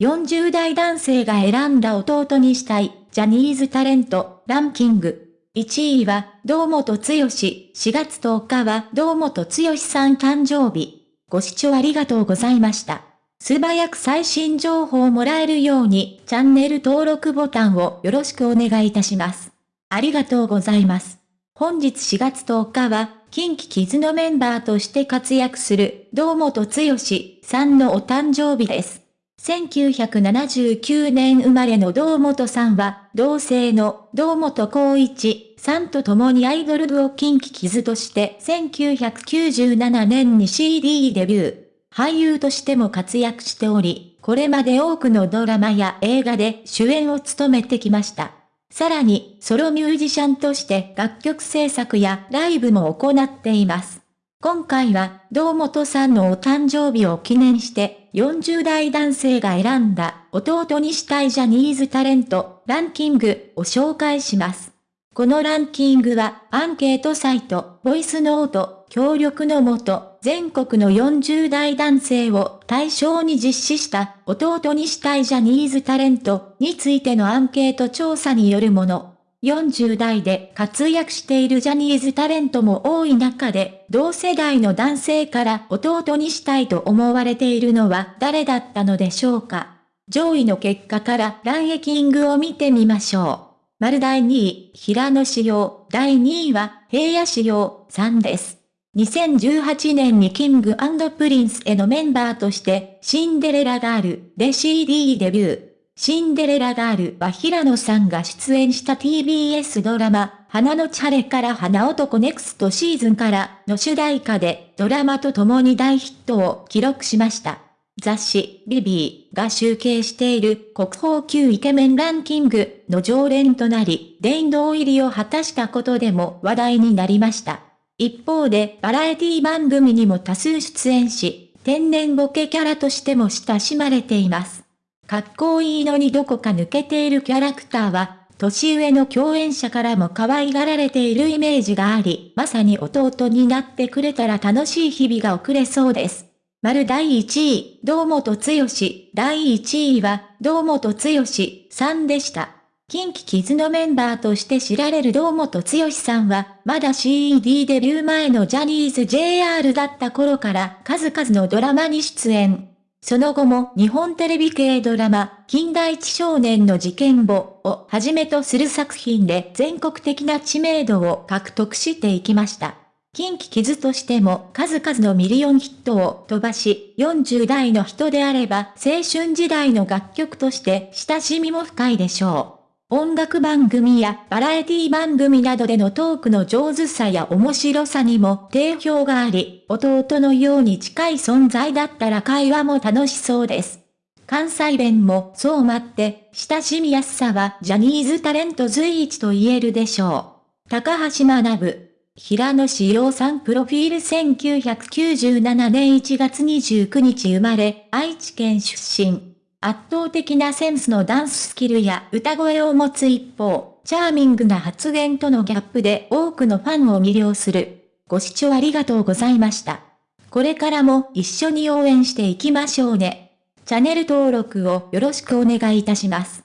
40代男性が選んだ弟にしたい、ジャニーズタレント、ランキング。1位は、堂本剛。4月10日は、堂本剛さん誕生日。ご視聴ありがとうございました。素早く最新情報をもらえるように、チャンネル登録ボタンをよろしくお願いいたします。ありがとうございます。本日4月10日は、近畿キズのメンバーとして活躍する、堂本剛さんのお誕生日です。1979年生まれの堂本さんは、同姓の堂本光一さんと共にアイドル部を近畿傷として1997年に CD デビュー。俳優としても活躍しており、これまで多くのドラマや映画で主演を務めてきました。さらに、ソロミュージシャンとして楽曲制作やライブも行っています。今回は、堂本さんのお誕生日を記念して、40代男性が選んだ弟にしたいジャニーズタレントランキングを紹介します。このランキングはアンケートサイト、ボイスノート、協力のもと、全国の40代男性を対象に実施した弟にしたいジャニーズタレントについてのアンケート調査によるもの。40代で活躍しているジャニーズタレントも多い中で、同世代の男性から弟にしたいと思われているのは誰だったのでしょうか？上位の結果からランキングを見てみましょう。丸第2位、平野紫耀、第2位は平野紫耀さんです。2018年に King & Prince のメンバーとしてシンデレラガールで CD デビュー。シンデレラガールは平野さんが出演した TBS ドラマ、花のち晴れから花男 Next Season からの主題歌でドラマと共に大ヒットを記録しました。雑誌、ビビーが集計している国宝級イケメンランキングの常連となり、殿堂入りを果たしたことでも話題になりました。一方でバラエティ番組にも多数出演し、天然ボケキャラとしても親しまれています。かっこいいのにどこか抜けているキャラクターは、年上の共演者からも可愛がられているイメージがあり、まさに弟になってくれたら楽しい日々が送れそうです。丸第1位、堂本剛。第1位は、堂本剛さんでした。近畿キズのメンバーとして知られる堂本剛さんは、まだ CED デビュー前のジャニーズ JR だった頃から数々のドラマに出演。その後も日本テレビ系ドラマ、近代一少年の事件簿をはじめとする作品で全国的な知名度を獲得していきました。近畿傷としても数々のミリオンヒットを飛ばし、40代の人であれば青春時代の楽曲として親しみも深いでしょう。音楽番組やバラエティ番組などでのトークの上手さや面白さにも定評があり、弟のように近い存在だったら会話も楽しそうです。関西弁もそう待って、親しみやすさはジャニーズタレント随一と言えるでしょう。高橋学。平野志陽さんプロフィール1997年1月29日生まれ、愛知県出身。圧倒的なセンスのダンススキルや歌声を持つ一方、チャーミングな発言とのギャップで多くのファンを魅了する。ご視聴ありがとうございました。これからも一緒に応援していきましょうね。チャンネル登録をよろしくお願いいたします。